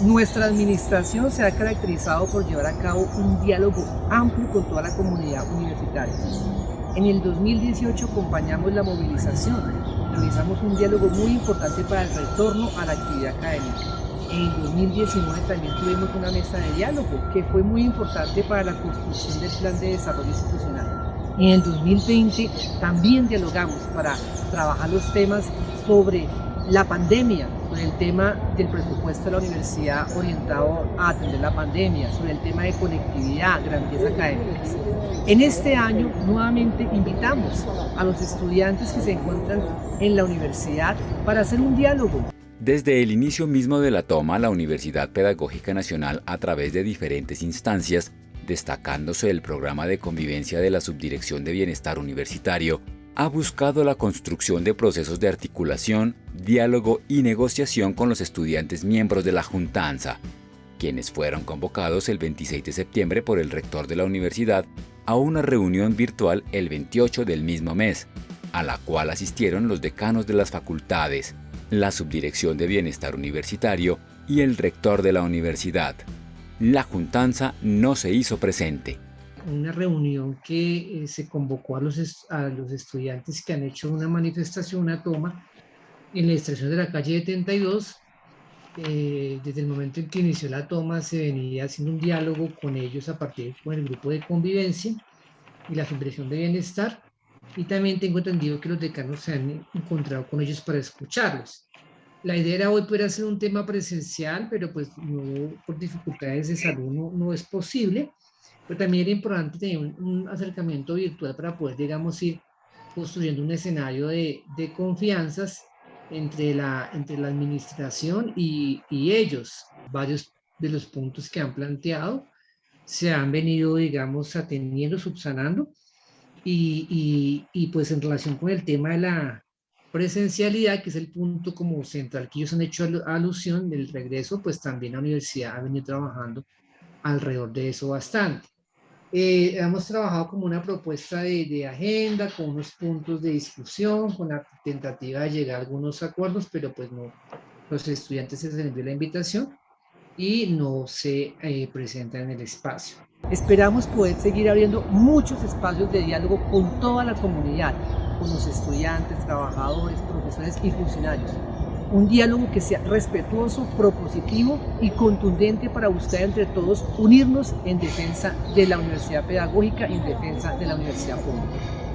Nuestra administración se ha caracterizado por llevar a cabo un diálogo amplio con toda la comunidad universitaria. En el 2018 acompañamos la movilización, realizamos un diálogo muy importante para el retorno a la actividad académica. En el 2019 también tuvimos una mesa de diálogo que fue muy importante para la construcción del plan de desarrollo institucional. En el 2020 también dialogamos para trabajar los temas sobre la pandemia, sobre el tema del presupuesto de la universidad orientado a atender la pandemia, sobre el tema de conectividad, garantías académicas. En este año nuevamente invitamos a los estudiantes que se encuentran en la universidad para hacer un diálogo. Desde el inicio mismo de la toma, la Universidad Pedagógica Nacional, a través de diferentes instancias, destacándose el programa de convivencia de la Subdirección de Bienestar Universitario, ha buscado la construcción de procesos de articulación, diálogo y negociación con los estudiantes miembros de la Juntanza, quienes fueron convocados el 26 de septiembre por el rector de la universidad a una reunión virtual el 28 del mismo mes, a la cual asistieron los decanos de las facultades, la Subdirección de Bienestar Universitario y el rector de la universidad. La juntanza no se hizo presente una reunión que eh, se convocó a los, a los estudiantes que han hecho una manifestación, una toma, en la extracción de la calle 72. Eh, desde el momento en que inició la toma se venía haciendo un diálogo con ellos a partir con el grupo de convivencia y la Federación de Bienestar. Y también tengo entendido que los decanos se han encontrado con ellos para escucharlos. La idea era hoy poder hacer un tema presencial, pero pues no, por dificultades de salud no, no es posible. Pero también era importante tener un, acercamiento virtual para poder, digamos, ir construyendo un escenario de, de confianzas entre la, entre la administración y, y, ellos. Varios de los puntos que han planteado se han venido, digamos, atendiendo, subsanando. Y, y, y, pues en relación con el tema de la presencialidad, que es el punto como central que ellos han hecho alusión del regreso, pues también la universidad ha venido trabajando alrededor de eso bastante. Eh, hemos trabajado como una propuesta de, de, agenda, con unos puntos de discusión, con la tentativa de llegar a algunos acuerdos, pero pues no, los estudiantes se les envió la invitación y no se eh, presentan en el espacio. Esperamos poder seguir abriendo muchos espacios de diálogo con toda la comunidad, con los estudiantes, trabajadores, profesores y funcionarios un diálogo que sea respetuoso, propositivo y contundente para buscar entre todos unirnos en defensa de la universidad pedagógica y en defensa de la universidad pública.